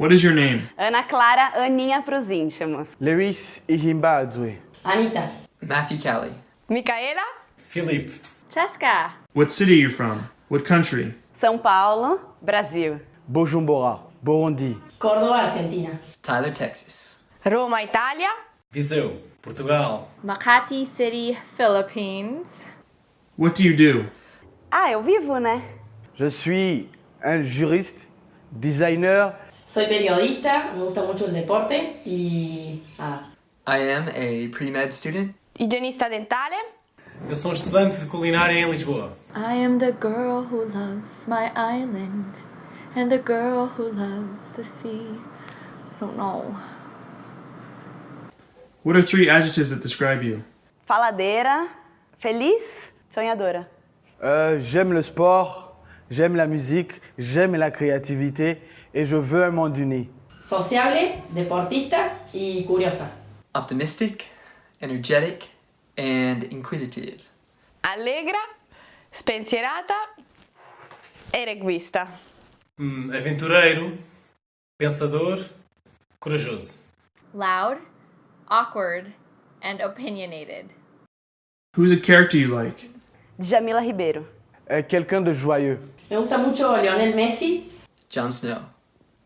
What is your name? Ana Clara, Aninha pros íntimos. Lewis Ihimbadzwe. Anita. Matthew Callie. Micaela? Filipe. Cheska. What city are you from? What country? São Paulo, Brasil. Bujumbura, Burundi. Córdoba, Argentina. Tyler, Texas. Roma, Itália? Viseu. Portugal. Makati City, Philippines. What do you do? Ah, eu vivo, né? Je suis un juriste, designer, Soy periodista, me gusta mucho el deporte y nada. I am a pre-med student. Igienista dentale? Eu sou um estudante de culinária em Lisboa. I am the girl who loves my island and the girl who loves the sea. I don't know. What are three adjectives that describe you? Faladeira, feliz, sonhadora. Euh, j'aime le sport, j'aime la musique, j'aime la créativité et je veux un monde uni. Sociable, deportista y curiosa. Optimistic, energetic, and inquisitive. Allegra? Spensierata? Erequista. Hum, aventureiro. Pensador. Corajoso. Loud, awkward, and opinionated. Who's a character you like? Djamila Ribeiro. Euh, Quelqu'un de joyeux. Me gusta mucho Lionel Messi. Jon Snow.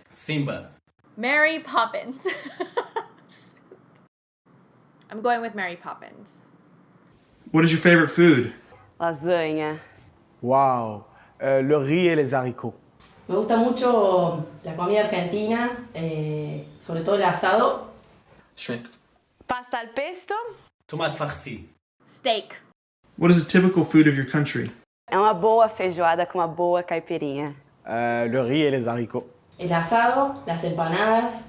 Simba. Mary Poppins. I'm going with Mary Poppins. What is your favorite food? Lasanha. Waouh. Euh, le riz et les haricots. Me gusta mucho la comida argentina, eh, sobre todo el asado. Shrimp. Pasta al pesto? Tomate farci. Steak. What is a typical food of your country? É uma boa feijoada com uma boa caipirinha. Euh, le riz et les haricots. El asado, las empanadas.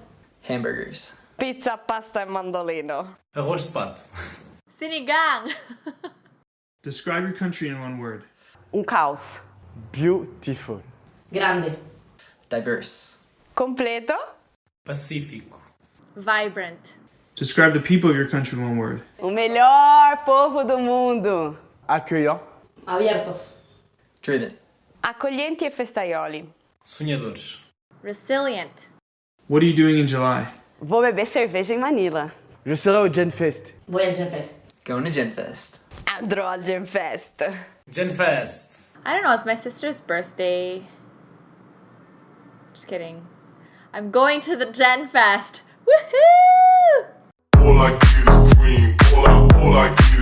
Hamburgers. Pizza, pasta e mandolino. Arroz de pato. Sinigang. Describe your country in one word. Um caos. Beautiful. Grande. Diverse. Completo? Pacífico. Vibrant. Describe the people of your country in one word. O melhor povo do mundo. Accueillant. Abiertos. Driven. Accoglienti e festaioli. Sonhadores. Resilient. What are you doing in July? Vou beber cerveja em Manila. Je serai au Genfest. Voy al Genfest. Going to Genfest. Andrò al Genfest. Genfest. I don't know, it's my sister's birthday. Just kidding. I'm going to the Gen Fest. Woohoo! All I get is cream. All I, all I get is cream.